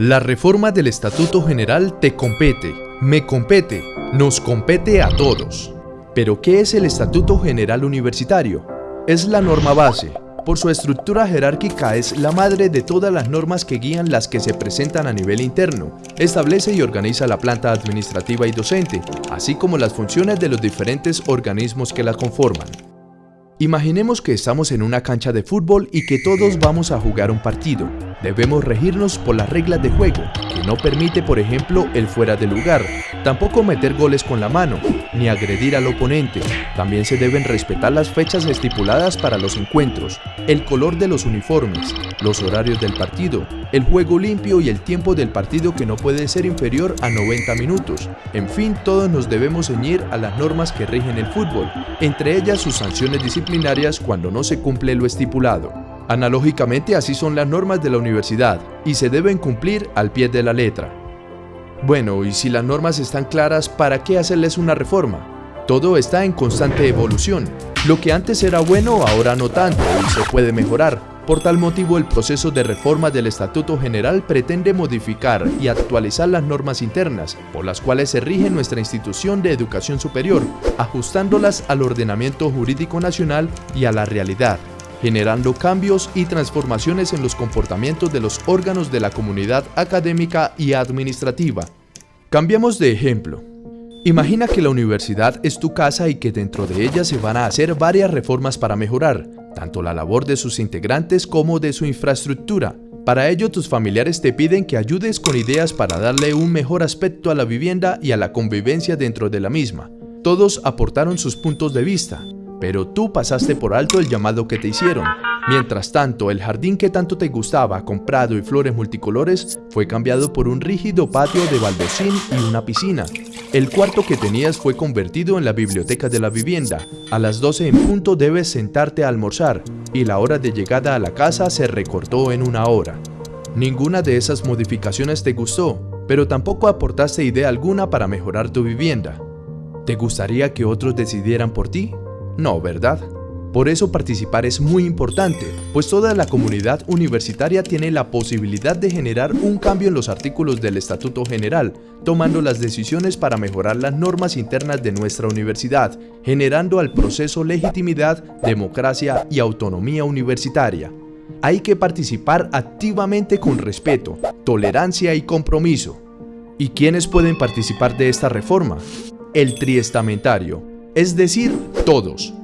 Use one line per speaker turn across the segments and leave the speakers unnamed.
La reforma del Estatuto General te compete, me compete, nos compete a todos. Pero ¿qué es el Estatuto General Universitario? Es la norma base. Por su estructura jerárquica es la madre de todas las normas que guían las que se presentan a nivel interno. Establece y organiza la planta administrativa y docente, así como las funciones de los diferentes organismos que la conforman. Imaginemos que estamos en una cancha de fútbol y que todos vamos a jugar un partido. Debemos regirnos por las reglas de juego, que no permite por ejemplo el fuera de lugar, tampoco meter goles con la mano, ni agredir al oponente. También se deben respetar las fechas estipuladas para los encuentros, el color de los uniformes, los horarios del partido, el juego limpio y el tiempo del partido que no puede ser inferior a 90 minutos. En fin, todos nos debemos ceñir a las normas que rigen el fútbol, entre ellas sus sanciones disciplinarias cuando no se cumple lo estipulado. Analógicamente así son las normas de la universidad y se deben cumplir al pie de la letra. Bueno, y si las normas están claras, ¿para qué hacerles una reforma? Todo está en constante evolución. Lo que antes era bueno, ahora no tanto y se puede mejorar. Por tal motivo, el proceso de reforma del Estatuto General pretende modificar y actualizar las normas internas, por las cuales se rige nuestra institución de educación superior, ajustándolas al ordenamiento jurídico nacional y a la realidad, generando cambios y transformaciones en los comportamientos de los órganos de la comunidad académica y administrativa. Cambiamos de ejemplo. Imagina que la universidad es tu casa y que dentro de ella se van a hacer varias reformas para mejorar, tanto la labor de sus integrantes como de su infraestructura. Para ello tus familiares te piden que ayudes con ideas para darle un mejor aspecto a la vivienda y a la convivencia dentro de la misma. Todos aportaron sus puntos de vista, pero tú pasaste por alto el llamado que te hicieron. Mientras tanto, el jardín que tanto te gustaba, con prado y flores multicolores, fue cambiado por un rígido patio de baldosín y una piscina. El cuarto que tenías fue convertido en la biblioteca de la vivienda. A las 12 en punto debes sentarte a almorzar, y la hora de llegada a la casa se recortó en una hora. Ninguna de esas modificaciones te gustó, pero tampoco aportaste idea alguna para mejorar tu vivienda. ¿Te gustaría que otros decidieran por ti? No, ¿verdad? Por eso participar es muy importante, pues toda la comunidad universitaria tiene la posibilidad de generar un cambio en los artículos del Estatuto General, tomando las decisiones para mejorar las normas internas de nuestra universidad, generando al proceso legitimidad, democracia y autonomía universitaria. Hay que participar activamente con respeto, tolerancia y compromiso. ¿Y quiénes pueden participar de esta reforma? El triestamentario, es decir, todos.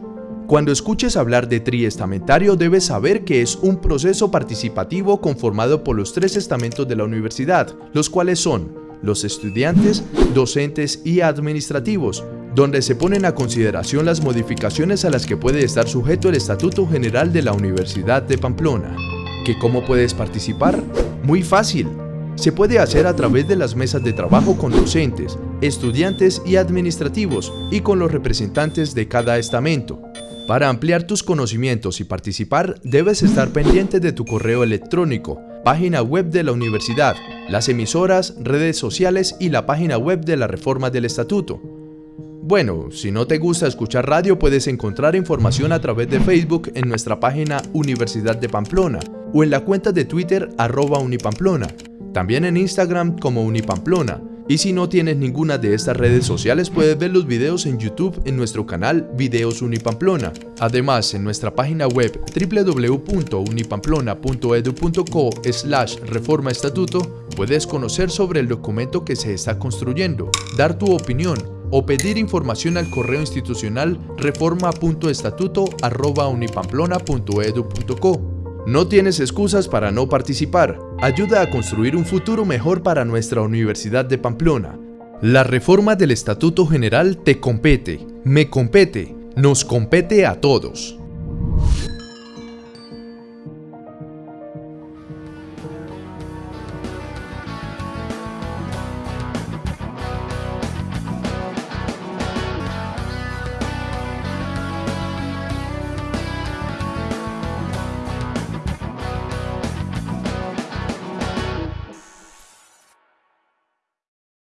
Cuando escuches hablar de triestamentario debes saber que es un proceso participativo conformado por los tres estamentos de la universidad, los cuales son los estudiantes, docentes y administrativos, donde se ponen a consideración las modificaciones a las que puede estar sujeto el Estatuto General de la Universidad de Pamplona. ¿Que cómo puedes participar? Muy fácil. Se puede hacer a través de las mesas de trabajo con docentes, estudiantes y administrativos y con los representantes de cada estamento. Para ampliar tus conocimientos y participar, debes estar pendiente de tu correo electrónico, página web de la universidad, las emisoras, redes sociales y la página web de la reforma del estatuto. Bueno, si no te gusta escuchar radio puedes encontrar información a través de Facebook en nuestra página Universidad de Pamplona o en la cuenta de Twitter arroba Unipamplona, también en Instagram como Unipamplona, y si no tienes ninguna de estas redes sociales puedes ver los videos en YouTube en nuestro canal Videos Unipamplona. Además, en nuestra página web www.unipamplona.edu.co slash reforma estatuto puedes conocer sobre el documento que se está construyendo, dar tu opinión o pedir información al correo institucional reforma.estatuto.unipamplona.edu.co. No tienes excusas para no participar. Ayuda a construir un futuro mejor para nuestra Universidad de Pamplona. La reforma del Estatuto General te compete, me compete, nos compete a todos.